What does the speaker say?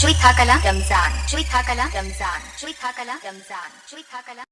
Cuy Thakala Ramzan Cuy Thakala Ramzan Cuy Thakala Ramzan Cuy Thakala